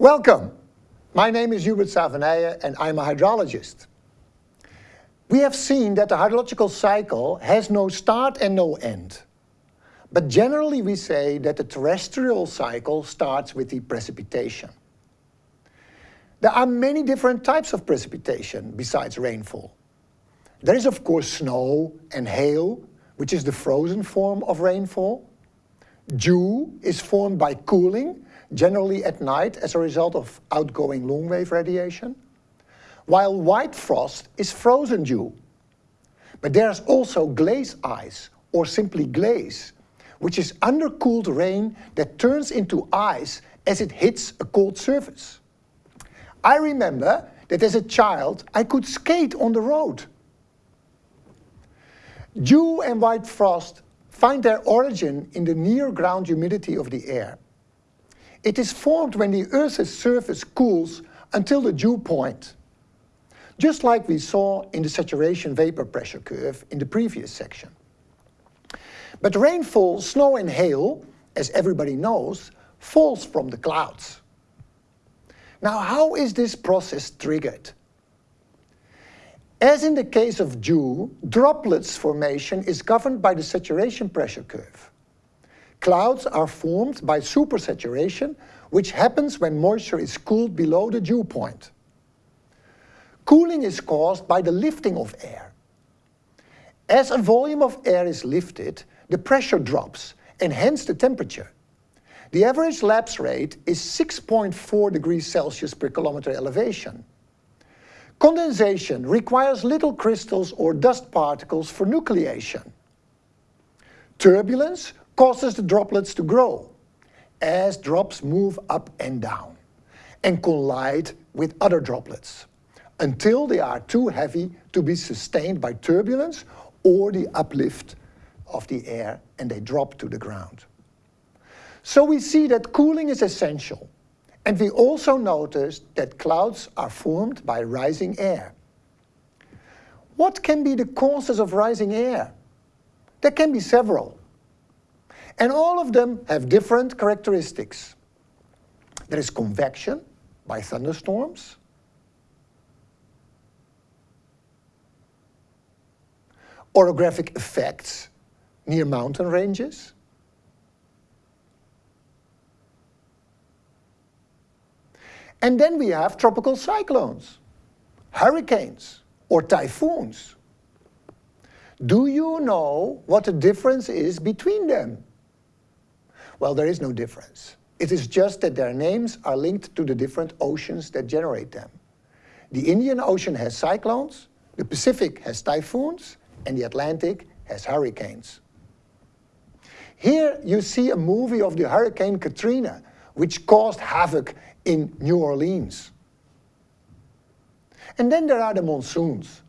Welcome. My name is Hubert Savenije and I'm a hydrologist. We have seen that the hydrological cycle has no start and no end. But generally we say that the terrestrial cycle starts with the precipitation. There are many different types of precipitation besides rainfall. There is of course snow and hail, which is the frozen form of rainfall. Dew is formed by cooling, generally at night as a result of outgoing long-wave radiation, while white frost is frozen dew. But there's also glaze ice, or simply glaze, which is undercooled rain that turns into ice as it hits a cold surface. I remember that as a child I could skate on the road. Dew and white frost find their origin in the near-ground humidity of the air. It is formed when the Earth's surface cools until the dew point, just like we saw in the saturation vapor pressure curve in the previous section. But rainfall, snow and hail, as everybody knows, falls from the clouds. Now how is this process triggered? As in the case of dew, droplets formation is governed by the saturation pressure curve. Clouds are formed by supersaturation, which happens when moisture is cooled below the dew point. Cooling is caused by the lifting of air. As a volume of air is lifted, the pressure drops, and hence the temperature. The average lapse rate is 6.4 degrees Celsius per kilometer elevation. Condensation requires little crystals or dust particles for nucleation. Turbulence causes the droplets to grow as drops move up and down and collide with other droplets until they are too heavy to be sustained by turbulence or the uplift of the air and they drop to the ground. So we see that cooling is essential and we also noticed that clouds are formed by rising air. What can be the causes of rising air? There can be several. And all of them have different characteristics. There is convection by thunderstorms. Orographic effects near mountain ranges. And then we have tropical cyclones, hurricanes, or typhoons. Do you know what the difference is between them? Well, there is no difference. It is just that their names are linked to the different oceans that generate them. The Indian Ocean has cyclones, the Pacific has typhoons, and the Atlantic has hurricanes. Here you see a movie of the Hurricane Katrina, which caused havoc in New Orleans. And then there are the monsoons,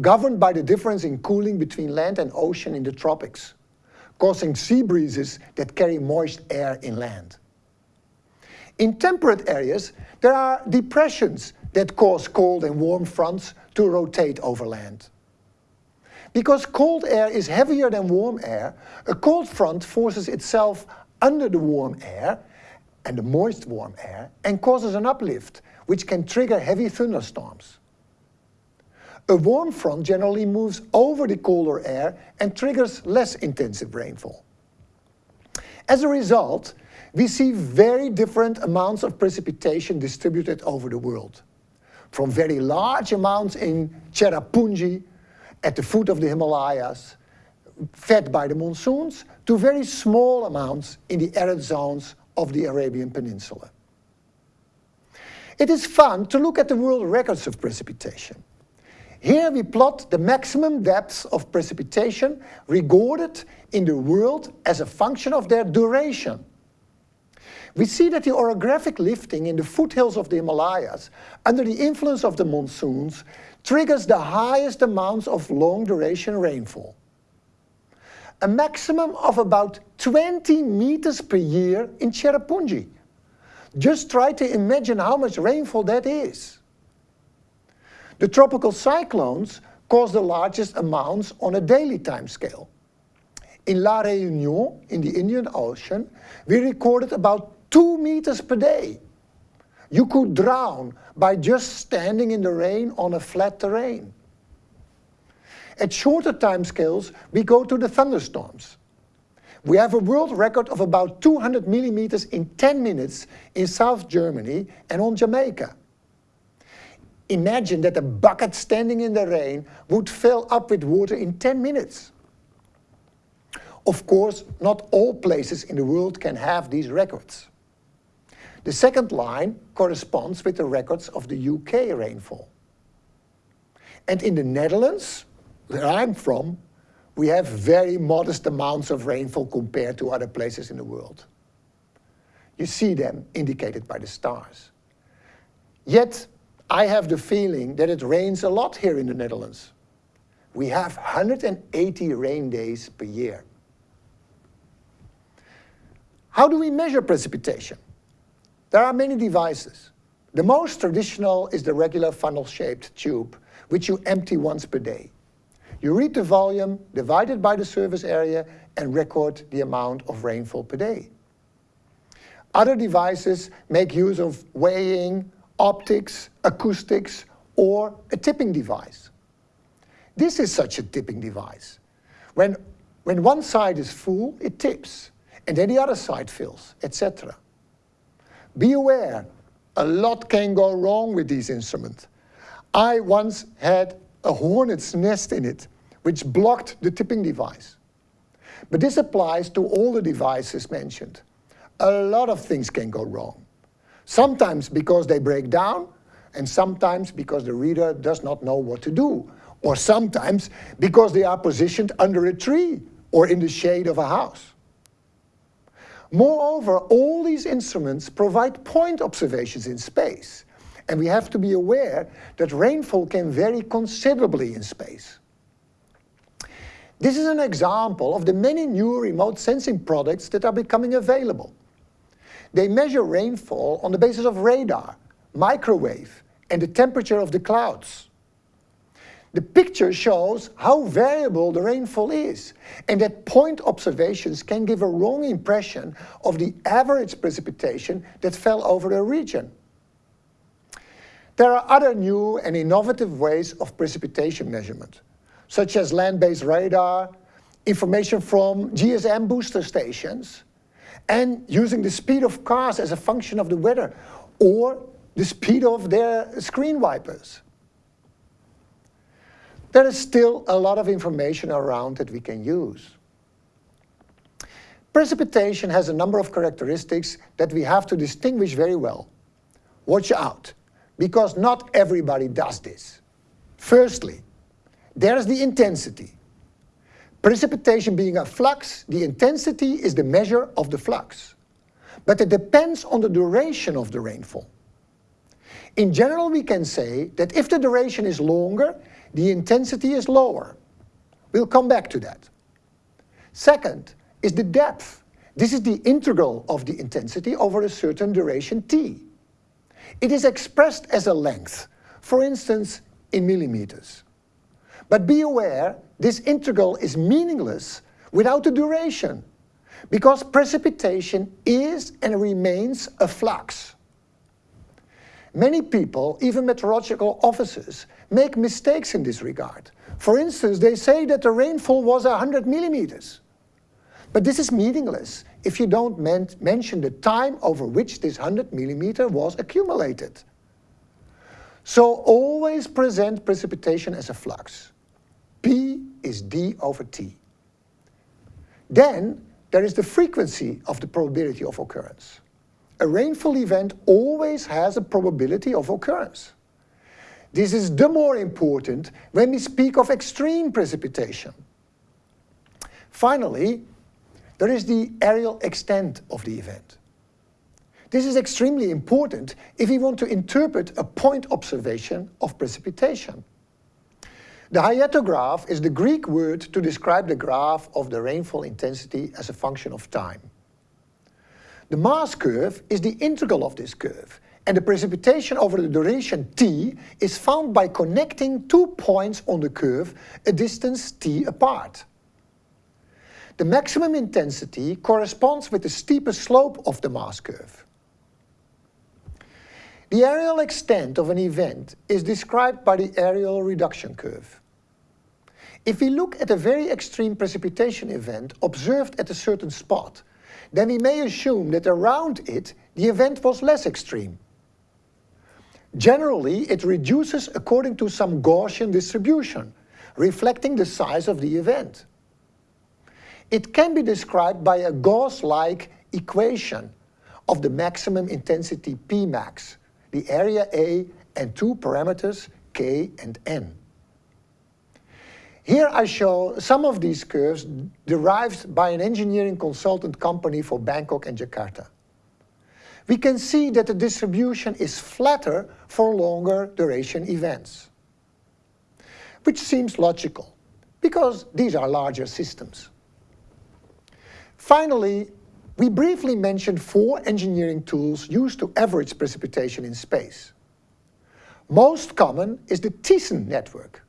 governed by the difference in cooling between land and ocean in the tropics, causing sea breezes that carry moist air inland. In temperate areas, there are depressions that cause cold and warm fronts to rotate over land. Because cold air is heavier than warm air, a cold front forces itself under the warm air and the moist warm air and causes an uplift, which can trigger heavy thunderstorms. A warm front generally moves over the colder air and triggers less intensive rainfall. As a result, we see very different amounts of precipitation distributed over the world. From very large amounts in Cherrapunji, at the foot of the Himalayas, fed by the monsoons, to very small amounts in the arid zones of the Arabian Peninsula. It is fun to look at the world records of precipitation. Here we plot the maximum depths of precipitation recorded in the world as a function of their duration. We see that the orographic lifting in the foothills of the Himalayas under the influence of the monsoons triggers the highest amounts of long-duration rainfall a maximum of about 20 meters per year in Cherrapunji. Just try to imagine how much rainfall that is. The tropical cyclones cause the largest amounts on a daily time scale. In La Réunion, in the Indian Ocean, we recorded about 2 meters per day. You could drown by just standing in the rain on a flat terrain. At shorter time scales, we go to the thunderstorms. We have a world record of about 200 millimeters in 10 minutes in South Germany and on Jamaica. Imagine that a bucket standing in the rain would fill up with water in 10 minutes. Of course, not all places in the world can have these records. The second line corresponds with the records of the UK rainfall. And in the Netherlands, where I'm from, we have very modest amounts of rainfall compared to other places in the world. You see them indicated by the stars. Yet, I have the feeling that it rains a lot here in the Netherlands. We have 180 rain days per year. How do we measure precipitation? There are many devices. The most traditional is the regular funnel-shaped tube, which you empty once per day. You read the volume, divide it by the surface area, and record the amount of rainfall per day. Other devices make use of weighing, optics, acoustics, or a tipping device. This is such a tipping device. When, when one side is full, it tips, and then the other side fills, etc. Be aware, a lot can go wrong with these instruments. I once had a hornet's nest in it, which blocked the tipping device. But this applies to all the devices mentioned. A lot of things can go wrong. Sometimes because they break down, and sometimes because the reader does not know what to do, or sometimes because they are positioned under a tree or in the shade of a house. Moreover, all these instruments provide point observations in space, and we have to be aware that rainfall can vary considerably in space. This is an example of the many new remote sensing products that are becoming available. They measure rainfall on the basis of radar, microwave, and the temperature of the clouds. The picture shows how variable the rainfall is, and that point observations can give a wrong impression of the average precipitation that fell over a region. There are other new and innovative ways of precipitation measurement, such as land-based radar, information from GSM booster stations, and using the speed of cars as a function of the weather, or the speed of their screen wipers. There is still a lot of information around that we can use. Precipitation has a number of characteristics that we have to distinguish very well. Watch out, because not everybody does this. Firstly, there's the intensity. Precipitation being a flux, the intensity is the measure of the flux. But it depends on the duration of the rainfall. In general, we can say that if the duration is longer, the intensity is lower. We'll come back to that. Second is the depth. This is the integral of the intensity over a certain duration t. It is expressed as a length, for instance, in millimeters. But be aware, this integral is meaningless without a duration, because precipitation is and remains a flux. Many people, even meteorological officers, make mistakes in this regard. For instance, they say that the rainfall was 100 millimeters. But this is meaningless if you don't mention the time over which this 100 millimeter was accumulated. So always present precipitation as a flux. Is d over t. Then there is the frequency of the probability of occurrence. A rainfall event always has a probability of occurrence. This is the more important when we speak of extreme precipitation. Finally, there is the areal extent of the event. This is extremely important if we want to interpret a point observation of precipitation. The hyetograph is the Greek word to describe the graph of the rainfall intensity as a function of time. The mass curve is the integral of this curve, and the precipitation over the duration t is found by connecting two points on the curve a distance t apart. The maximum intensity corresponds with the steepest slope of the mass curve. The areal extent of an event is described by the areal reduction curve. If we look at a very extreme precipitation event observed at a certain spot, then we may assume that around it the event was less extreme. Generally, it reduces according to some Gaussian distribution, reflecting the size of the event. It can be described by a Gauss-like equation of the maximum intensity Pmax, the area A and two parameters k and n. Here I show some of these curves derived by an engineering consultant company for Bangkok and Jakarta. We can see that the distribution is flatter for longer duration events, which seems logical because these are larger systems. Finally, we briefly mentioned four engineering tools used to average precipitation in space. Most common is the Thiessen network,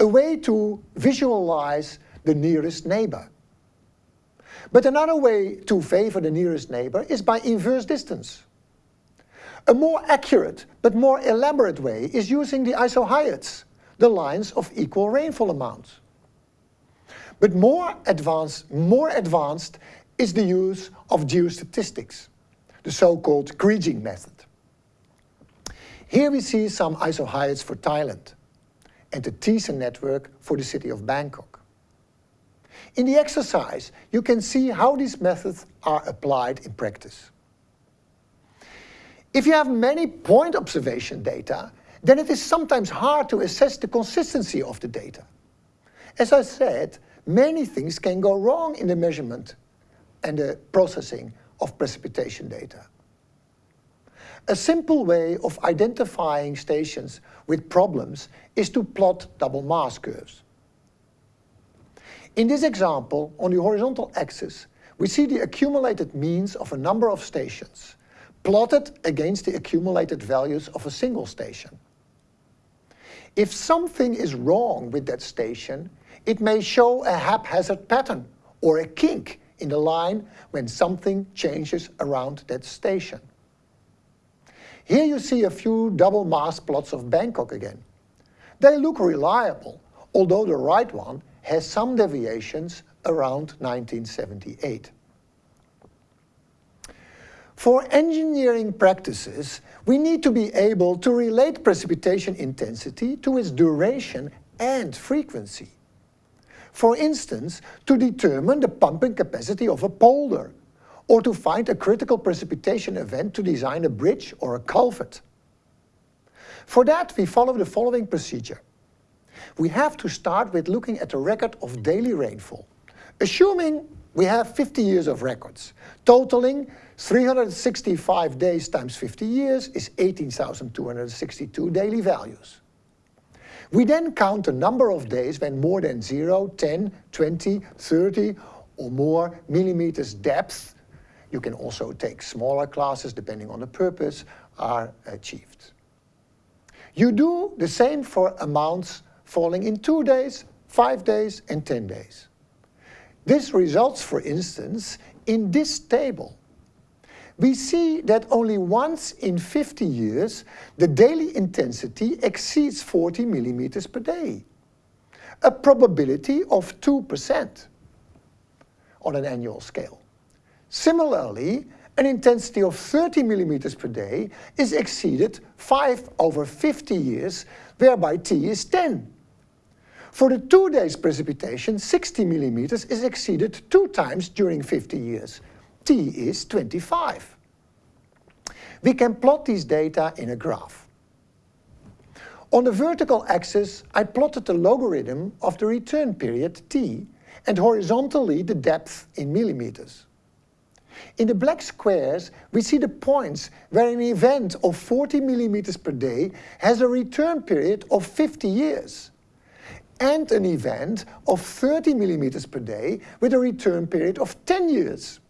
a way to visualize the nearest neighbor. But another way to favor the nearest neighbor is by inverse distance. A more accurate but more elaborate way is using the isohyets, the lines of equal rainfall amounts. But more advanced, more advanced is the use of geostatistics, the so-called Kriging method. Here we see some isohyets for Thailand and the Thiessen network for the city of Bangkok. In the exercise, you can see how these methods are applied in practice. If you have many point observation data, then it is sometimes hard to assess the consistency of the data. As I said, many things can go wrong in the measurement and the processing of precipitation data. A simple way of identifying stations with problems is to plot double mass curves. In this example, on the horizontal axis, we see the accumulated means of a number of stations, plotted against the accumulated values of a single station. If something is wrong with that station, it may show a haphazard pattern or a kink in the line when something changes around that station. Here you see a few double mass plots of Bangkok again. They look reliable, although the right one has some deviations around 1978. For engineering practices, we need to be able to relate precipitation intensity to its duration and frequency. For instance, to determine the pumping capacity of a polder, or to find a critical precipitation event to design a bridge or a culvert. For that, we follow the following procedure. We have to start with looking at the record of daily rainfall, assuming we have 50 years of records, totaling 365 days times 50 years is 18,262 daily values. We then count the number of days when more than 0, 10, 20, 30 or more millimeters depth, you can also take smaller classes depending on the purpose, are achieved. You do the same for amounts falling in 2 days, 5 days and 10 days. This results, for instance, in this table we see that only once in 50 years the daily intensity exceeds 40 millimeters per day, a probability of 2% on an annual scale. Similarly, an intensity of 30 millimeters per day is exceeded 5 over 50 years, whereby T is 10. For the two days precipitation, 60 millimeters is exceeded two times during 50 years, t is 25. We can plot these data in a graph. On the vertical axis, I plotted the logarithm of the return period t and horizontally the depth in millimeters. In the black squares, we see the points where an event of 40 millimeters per day has a return period of 50 years and an event of 30 millimeters per day with a return period of 10 years.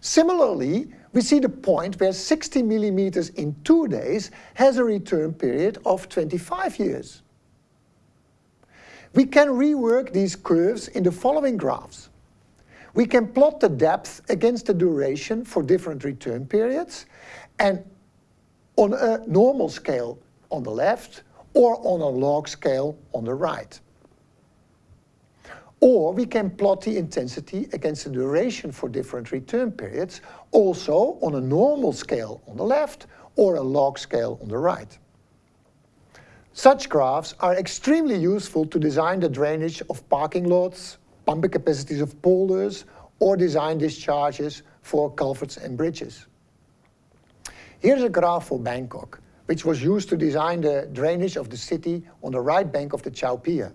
Similarly, we see the point where 60 millimeters in two days has a return period of 25 years. We can rework these curves in the following graphs. We can plot the depth against the duration for different return periods and on a normal scale on the left or on a log scale on the right. Or we can plot the intensity against the duration for different return periods, also on a normal scale on the left or a log scale on the right. Such graphs are extremely useful to design the drainage of parking lots, pumping capacities of polders, or design discharges for culverts and bridges. Here's a graph for Bangkok, which was used to design the drainage of the city on the right bank of the Chao Phraya.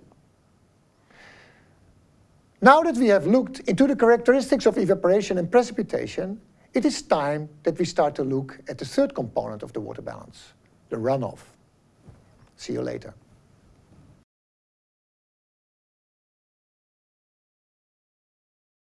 Now that we have looked into the characteristics of evaporation and precipitation, it is time that we start to look at the third component of the water balance, the runoff. See you later.